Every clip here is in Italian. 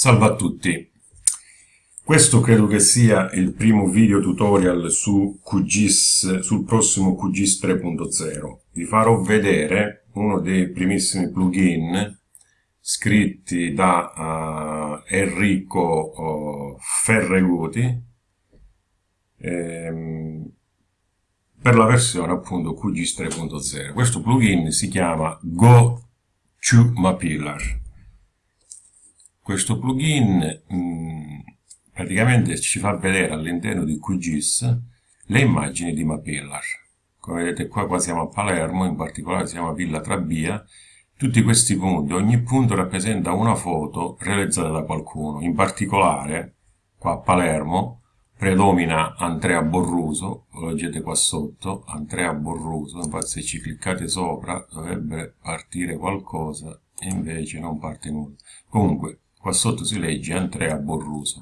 Salve a tutti, questo credo che sia il primo video tutorial su QGIS, sul prossimo QGIS 3.0. Vi farò vedere uno dei primissimi plugin scritti da uh, Enrico uh, Ferreguti ehm, per la versione appunto QGIS 3.0. Questo plugin si chiama Go to Mapillar questo plugin mm, praticamente ci fa vedere all'interno di QGIS le immagini di Mapillar. Come vedete qua, qua siamo a Palermo, in particolare siamo a Villa Trabia. Tutti questi punti, ogni punto rappresenta una foto realizzata da qualcuno. In particolare, qua a Palermo, predomina Andrea Borruso, lo leggete qua sotto, Andrea Borruso, infatti se ci cliccate sopra dovrebbe partire qualcosa e invece non parte nulla. Comunque, Qua sotto si legge Andrea Borruso.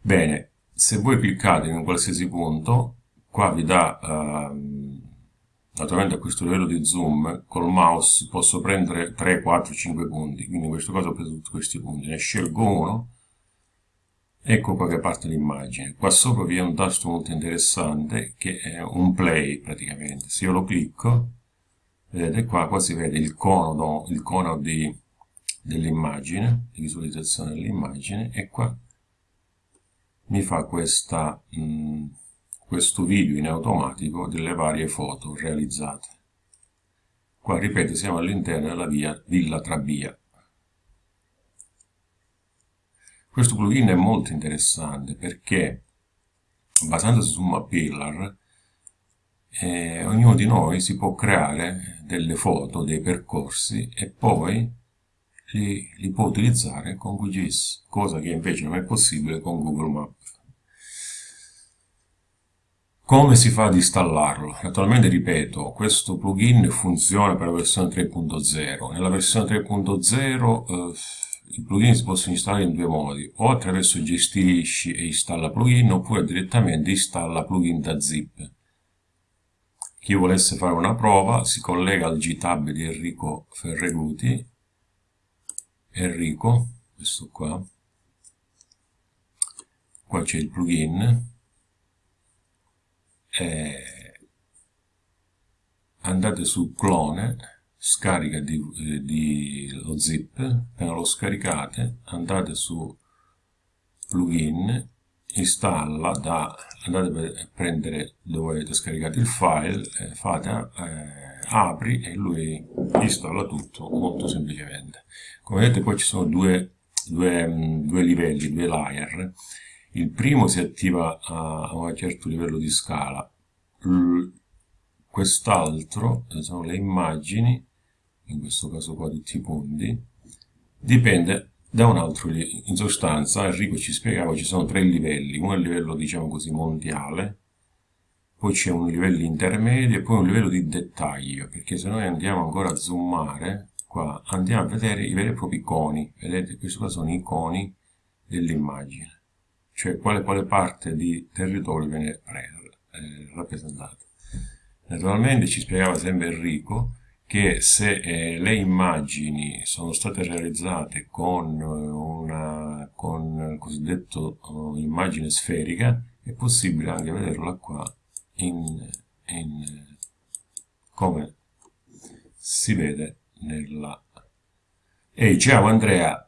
Bene, se voi cliccate in un qualsiasi punto, qua vi dà, ehm, naturalmente a questo livello di zoom, col mouse posso prendere 3, 4, 5 punti, quindi in questo caso ho preso tutti questi punti, ne scelgo uno, ecco qua che parte l'immagine. Qua sopra vi è un tasto molto interessante che è un play praticamente. Se io lo clicco, vedete qua, qua si vede il cono, il cono di dell'immagine, di visualizzazione dell'immagine e qua mi fa questa, mh, mm, questo video in automatico delle varie foto realizzate. Qua ripeto siamo all'interno della via Villa Trabia. Questo plugin è molto interessante perché basandosi su Mapillar eh, ognuno di noi si può creare delle foto, dei percorsi e poi li, li può utilizzare con QGIS, cosa che invece non è possibile con Google Maps. Come si fa ad installarlo? Naturalmente, ripeto, questo plugin funziona per la versione 3.0. Nella versione 3.0 eh, i plugin si possono installare in due modi, o attraverso gestisci e installa plugin, oppure direttamente installa plugin da zip. Chi volesse fare una prova si collega al GTab di Enrico Ferreguti Enrico, questo qua, qua c'è il plugin, eh, andate su clone, scarica di, eh, di, lo zip, appena lo scaricate andate su plugin, installa da, andate a prendere dove avete scaricato il file, eh, fate eh, apri e lui installa tutto molto semplicemente. Come vedete poi ci sono due, due, due livelli, due layer. Il primo si attiva a, un certo livello di scala, quest'altro sono le immagini, in questo caso qua tutti i punti, dipende da un altro. In sostanza Enrico ci spiegava ci sono tre livelli, uno è il livello diciamo così mondiale, poi c'è un livello intermedio e poi un livello di dettaglio, perché se noi andiamo ancora a zoomare, qua andiamo a vedere i veri e propri coni, vedete questi qua sono i coni dell'immagine, cioè quale, quale parte di territorio viene eh, rappresentata. Naturalmente ci spiegava sempre Enrico che se eh, le immagini sono state realizzate con, una, con cosiddetto uh, immagine sferica, è possibile anche vederla qua in, in come si vede nella... Ehi, ciao Andrea!